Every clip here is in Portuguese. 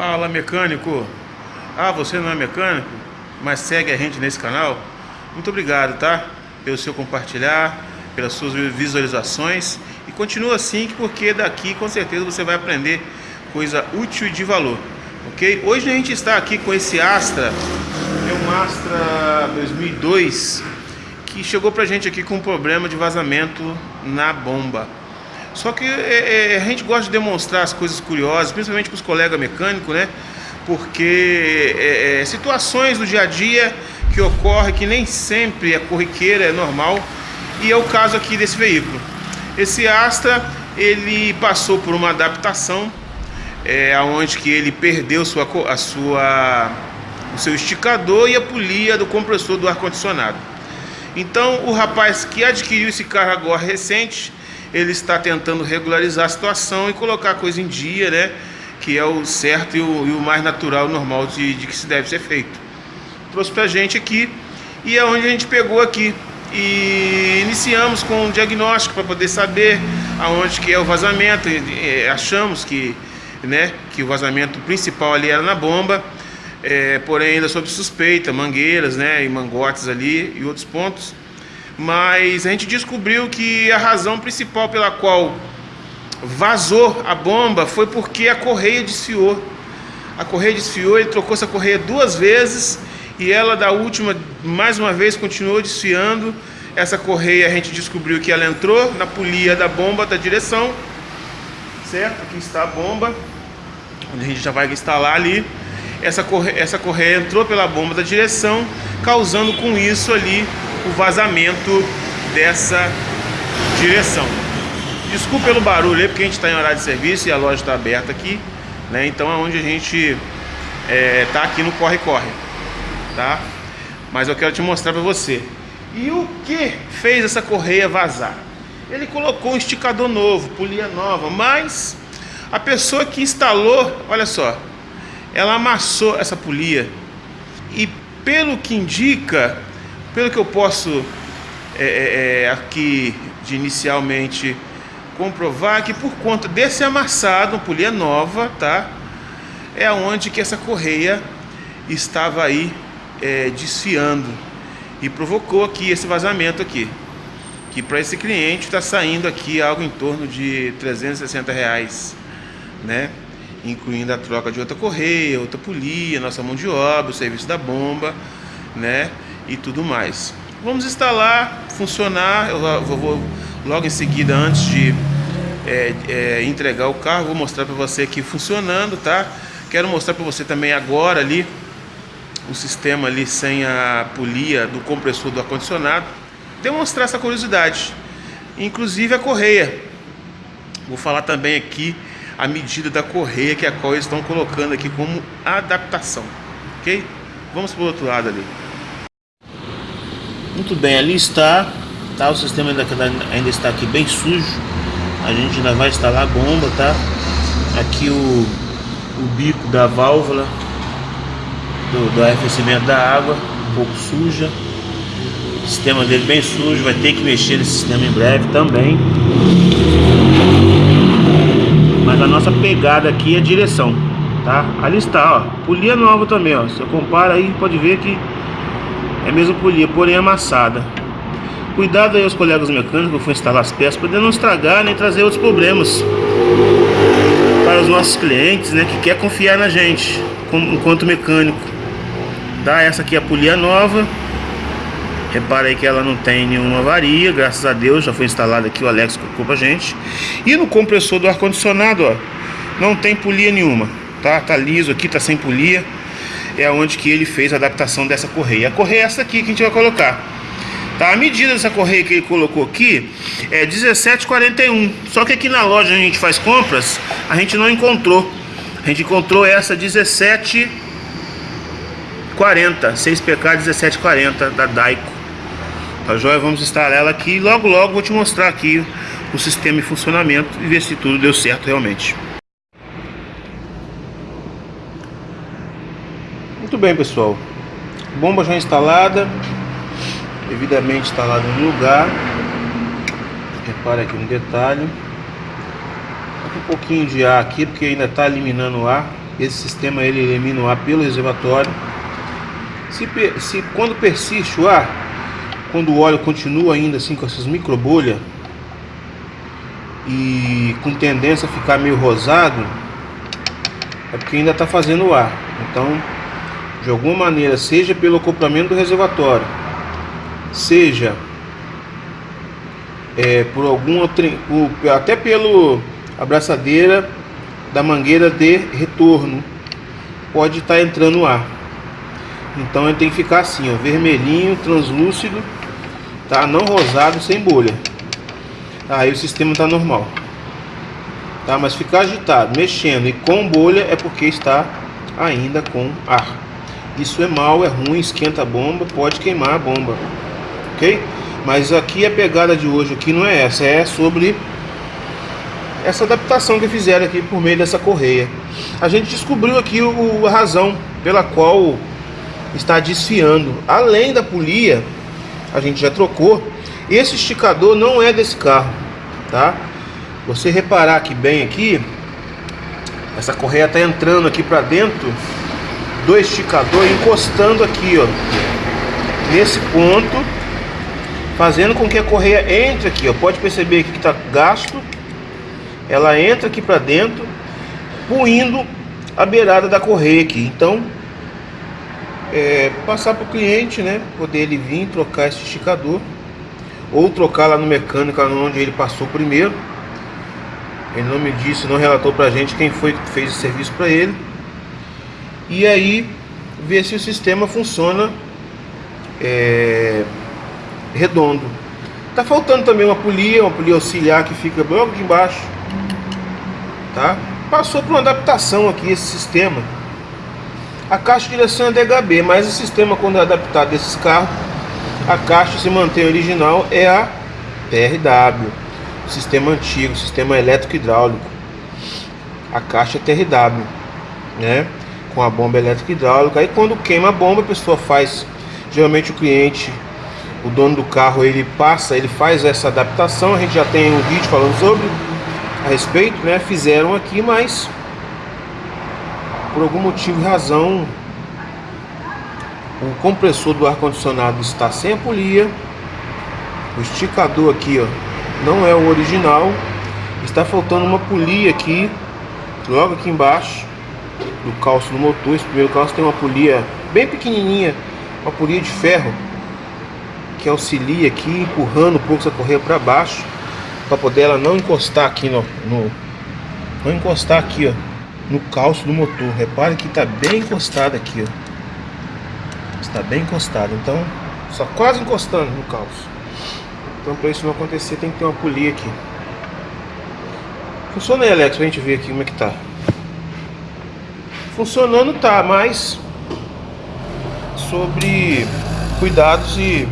Fala mecânico! Ah, você não é mecânico, mas segue a gente nesse canal? Muito obrigado, tá? Pelo seu compartilhar, pelas suas visualizações e continua assim, porque daqui com certeza você vai aprender coisa útil e de valor, ok? Hoje a gente está aqui com esse Astra, é um Astra 2002 que chegou pra gente aqui com um problema de vazamento na bomba. Só que é, é, a gente gosta de demonstrar as coisas curiosas, principalmente para os colegas mecânicos, né? Porque é, é, situações do dia a dia que ocorrem que nem sempre é corriqueira, é normal. E é o caso aqui desse veículo. Esse Astra, ele passou por uma adaptação, é, onde que ele perdeu sua, a sua, o seu esticador e a polia do compressor do ar-condicionado. Então o rapaz que adquiriu esse carro agora recente, ele está tentando regularizar a situação e colocar a coisa em dia, né? Que é o certo e o, e o mais natural, normal de, de, que se deve ser feito. Trouxe pra gente aqui e é onde a gente pegou aqui e iniciamos com um diagnóstico para poder saber aonde que é o vazamento. E, achamos que, né, que o vazamento principal ali era na bomba, é, porém ainda sob suspeita, mangueiras, né, e mangotes ali e outros pontos mas a gente descobriu que a razão principal pela qual vazou a bomba foi porque a correia desfiou. A correia desfiou, ele trocou essa correia duas vezes e ela da última, mais uma vez, continuou desfiando. Essa correia a gente descobriu que ela entrou na polia da bomba da direção, certo? Aqui está a bomba, onde a gente já vai instalar ali. Essa correia, essa correia entrou pela bomba da direção, causando com isso ali o vazamento dessa direção. Desculpa pelo barulho aí, porque a gente está em horário de serviço e a loja está aberta aqui, né? Então é onde a gente é, tá aqui no corre-corre, tá? Mas eu quero te mostrar para você. E o que fez essa correia vazar? Ele colocou um esticador novo, polia nova, mas a pessoa que instalou, olha só, ela amassou essa polia e pelo que indica, pelo que eu posso é, é, é, aqui de inicialmente comprovar que por conta desse amassado, polia nova, tá? É onde que essa correia estava aí é, desfiando e provocou aqui esse vazamento aqui. Que para esse cliente está saindo aqui algo em torno de 360 reais, né? Incluindo a troca de outra correia, outra polia, nossa mão de obra, o serviço da bomba, né? E tudo mais. Vamos instalar, funcionar, eu vou, logo em seguida, antes de é, é, entregar o carro, vou mostrar para você aqui funcionando, tá? Quero mostrar para você também agora ali, o sistema ali sem a polia do compressor do ar-condicionado, demonstrar essa curiosidade, inclusive a correia. Vou falar também aqui a medida da correia que a qual eles estão colocando aqui como adaptação, ok? Vamos para o outro lado ali. Muito bem, ali está, tá? O sistema ainda, ainda está aqui bem sujo. A gente ainda vai instalar a bomba, tá? Aqui o, o bico da válvula do, do arrefecimento da água, um pouco suja. O sistema dele bem sujo, vai ter que mexer nesse sistema em breve também. Mas a nossa pegada aqui é direção, tá? Ali está, ó, polia nova também, ó. Se eu comparo aí, pode ver que é mesmo polia, porém amassada. Cuidado aí os colegas mecânicos que for instalar as peças para não estragar nem trazer outros problemas para os nossos clientes, né, que quer confiar na gente como, enquanto mecânico. Dá essa aqui a polia nova. Repara aí que ela não tem nenhuma avaria, graças a Deus, já foi instalado aqui, o Alex colocou pra gente. E no compressor do ar-condicionado, ó, não tem polia nenhuma, tá? Tá liso aqui, tá sem polia é onde que ele fez a adaptação dessa correia. A correia é essa aqui que a gente vai colocar. Tá? A medida dessa correia que ele colocou aqui é 17,41. Só que aqui na loja a gente faz compras, a gente não encontrou. A gente encontrou essa 17,40, 6PK 1740 da Daico. Tá joia? Vamos instalar ela aqui e logo logo vou te mostrar aqui o sistema em funcionamento e ver se tudo deu certo realmente. Muito bem, pessoal. Bomba já instalada, devidamente instalada no lugar. Repare aqui no detalhe. Um pouquinho de ar aqui, porque ainda está eliminando o ar. esse sistema ele elimina o ar pelo reservatório. Se, se quando persiste o ar, quando o óleo continua ainda assim com essas micro bolhas e com tendência a ficar meio rosado, é porque ainda está fazendo ar. Então, de alguma maneira, seja pelo acoplamento do reservatório, seja é, por algum por, até pelo abraçadeira da mangueira de retorno, pode estar tá entrando ar. Então ele tem que ficar assim, ó, vermelhinho, translúcido, tá? Não rosado, sem bolha. Aí o sistema está normal. Tá? Mas ficar agitado, mexendo e com bolha é porque está ainda com ar. Isso é mal, é ruim, esquenta a bomba, pode queimar a bomba. Ok? Mas aqui a pegada de hoje aqui não é essa, é sobre essa adaptação que fizeram aqui por meio dessa correia. A gente descobriu aqui o, a razão pela qual está desfiando. Além da polia, a gente já trocou. Esse esticador não é desse carro, tá? Você reparar aqui bem aqui, essa correia está entrando aqui para dentro do esticador, encostando aqui, ó, nesse ponto, fazendo com que a correia entre aqui, ó. Pode perceber que está gasto. Ela entra aqui para dentro, puindo a beirada da correia aqui. Então, é, passar para o cliente, né? Poder ele vir trocar esse esticador ou trocar lá no mecânico onde ele passou primeiro. Ele não me disse, não relatou pra gente quem foi que fez o serviço para ele. E aí ver se o sistema funciona é, redondo. Tá faltando também uma polia, uma polia auxiliar que fica logo aqui embaixo. Tá? Passou por uma adaptação aqui esse sistema. A caixa de direção é DHB, mas o sistema quando é adaptado desses carros, a caixa se mantém original é a TRW sistema antigo, sistema elétrico hidráulico. A caixa é TRW, né? Com a bomba elétrica hidráulica. Aí quando queima a bomba, a pessoa faz, geralmente o cliente, o dono do carro, ele passa, ele faz essa adaptação. A gente já tem um vídeo falando sobre a respeito, né? Fizeram aqui, mas por algum motivo e razão o compressor do ar condicionado está sem a polia. O esticador aqui, ó, não é o original. Está faltando uma polia aqui, logo aqui embaixo do calço do motor. Esse primeiro calço tem uma polia bem pequenininha, uma polia de ferro que auxilia aqui, empurrando um pouco essa correia para baixo, para poder ela não encostar aqui no, no, não encostar aqui, ó, no calço do motor. Repare que está bem encostado aqui, ó. Está bem encostado, então só quase encostando no calço. Então para isso não acontecer tem que ter uma polia aqui. Funciona aí Alex, pra gente ver aqui como é que tá. Funcionando tá, mas sobre cuidados e,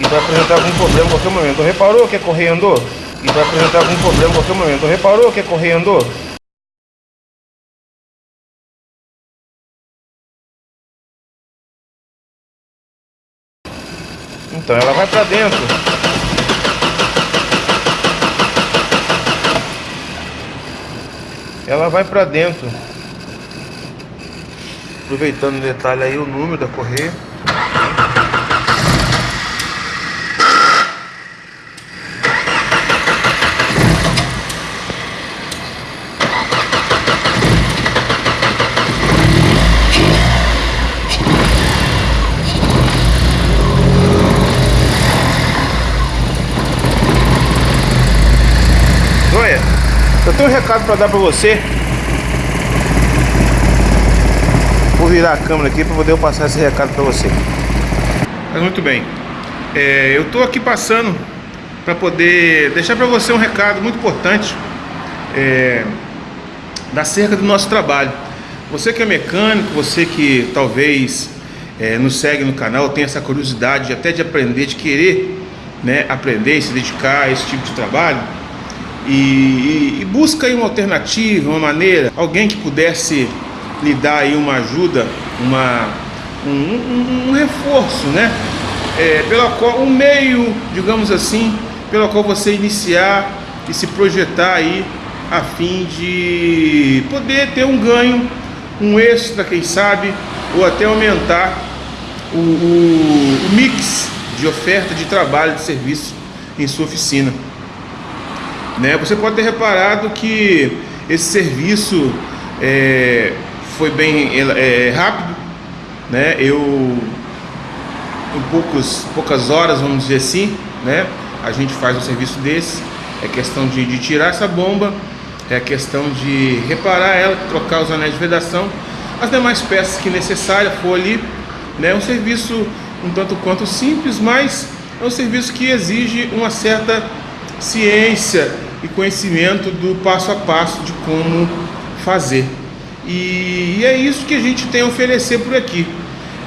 e vai apresentar algum problema em qualquer momento. Reparou que a correia andou? E vai apresentar algum problema em qualquer momento. Reparou que a correia andou? Então ela vai para dentro. Ela vai para dentro. Aproveitando o detalhe aí, o número da correia. tenho um recado para dar para você. Vou virar a câmera aqui para poder passar esse recado para você. Mas muito bem. É, eu estou aqui passando para poder deixar para você um recado muito importante é, da cerca do nosso trabalho. Você que é mecânico, você que talvez é, nos segue no canal, tem essa curiosidade até de aprender, de querer né, aprender e se dedicar a esse tipo de trabalho, e, e, busca aí uma alternativa, uma maneira, alguém que pudesse lhe dar aí uma ajuda, uma, um, um, um reforço, né? É, pela qual, um meio, digamos assim, pela qual você iniciar e se projetar aí a fim de poder ter um ganho, um extra, quem sabe, ou até aumentar o, o, o mix de oferta de trabalho, de serviço em sua oficina. Né? Você pode ter reparado que esse serviço é, foi bem é, rápido, né? Eu em poucos, poucas horas, vamos dizer assim, né? A gente faz um serviço desse. É questão de, de tirar essa bomba, é questão de reparar ela, trocar os anéis de vedação, as demais peças que necessária for ali, né? Um serviço um tanto quanto simples, mas é um serviço que exige uma certa ciência e conhecimento do passo a passo de como fazer. E, e é isso que a gente tem a oferecer por aqui.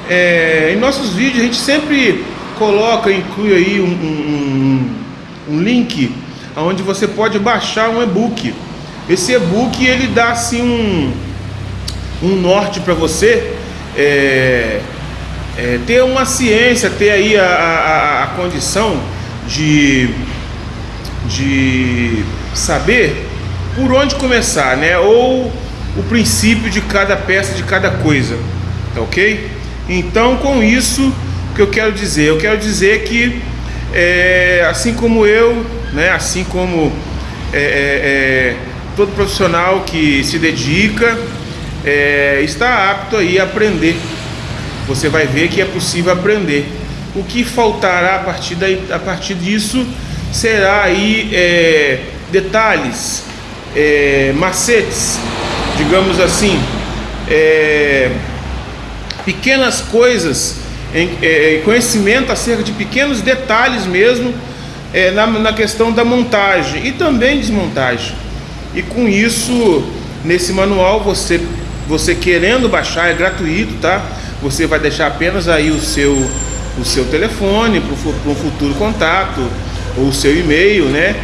É, em nossos vídeos a gente sempre coloca, inclui aí um, um, um link onde você pode baixar um e-book. Esse e-book ele dá assim um, um norte para você é, é, ter uma ciência, ter aí a, a, a condição de, de saber por onde começar, né? Ou o princípio de cada peça, de cada coisa, tá ok? Então, com isso, o que eu quero dizer? Eu quero dizer que, é, assim como eu, né, assim como é, é, é todo profissional que se dedica, é, está apto aí a aprender. Você vai ver que é possível aprender. O que faltará a partir, daí, a partir disso será aí é, detalhes, macetes, digamos assim, pequenas coisas, em, é, conhecimento acerca de pequenos detalhes mesmo é, na, na questão da montagem e também desmontagem. E com isso, nesse manual, você, você querendo baixar, é gratuito, tá? Você vai deixar apenas aí o seu, o seu telefone para um futuro contato, ou o seu e-mail, né?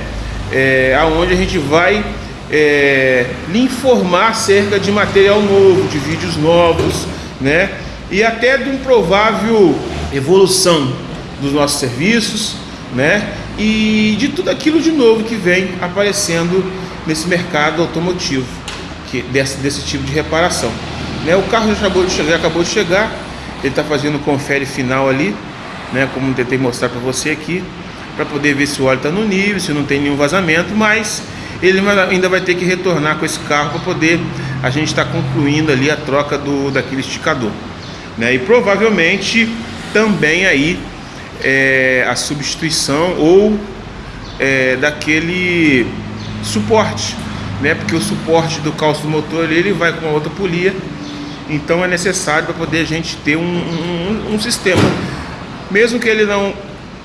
É, aonde a gente vai é, lhe informar acerca de material novo, de vídeos novos, né? e até de um provável evolução dos nossos serviços, né? E de tudo aquilo de novo que vem aparecendo nesse mercado automotivo, que desse, desse tipo de reparação. Né? O carro já acabou de chegar, acabou de chegar, ele está fazendo o confere final ali, né? Como tentei mostrar para você aqui, para poder ver se o óleo está no nível, se não tem nenhum vazamento, mas ele ainda vai ter que retornar com esse carro para poder a gente estar tá concluindo ali a troca do daquele esticador né? E provavelmente também aí é, a substituição ou é, daquele suporte, né? Porque o suporte do calço do motor ali, ele vai com a outra polia, então é necessário para poder a gente ter um, um, um, sistema, mesmo que ele não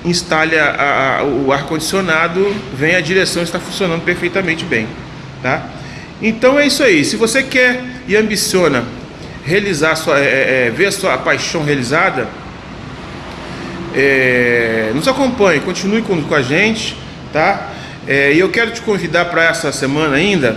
instale a, a, o ar condicionado, vem a direção está funcionando perfeitamente bem, tá? Então é isso aí. Se você quer e ambiciona realizar sua, é, é, é, ver a sua paixão realizada, é, nos acompanhe, continue com, com a gente, tá? É, e eu quero te convidar para essa semana ainda,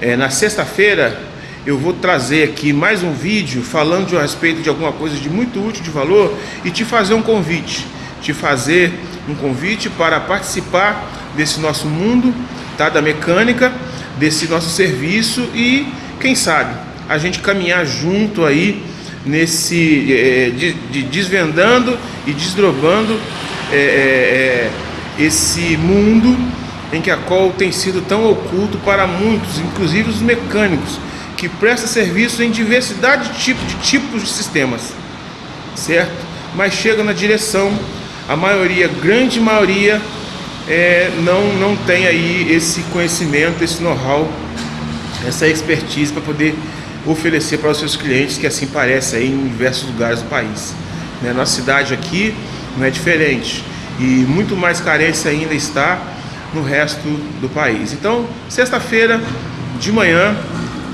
é, na sexta-feira, eu vou trazer aqui mais um vídeo falando a respeito de alguma coisa de muito útil, de valor, e te fazer um convite, te fazer um convite para participar desse nosso mundo, tá? Da mecânica, desse nosso serviço e, quem sabe, a gente caminhar junto aí nesse é, de, de desvendando e desdobando é, é, esse mundo em que a qual tem sido tão oculto para muitos, inclusive os mecânicos, que presta serviço em diversidade de tipos de, tipos de sistemas, certo? Mas chega na direção, a maioria, grande maioria, é, não, não tem aí esse conhecimento, esse know-how, essa expertise para poder oferecer para os seus clientes, que assim parece aí em diversos lugares do país. Né? Nossa cidade aqui não é diferente e muito mais carência ainda está no resto do país. Então, sexta-feira de manhã,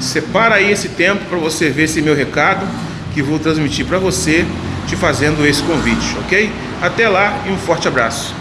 separa aí esse tempo para você ver esse meu recado que vou transmitir para você, te fazendo esse convite, ok? Até lá e um forte abraço.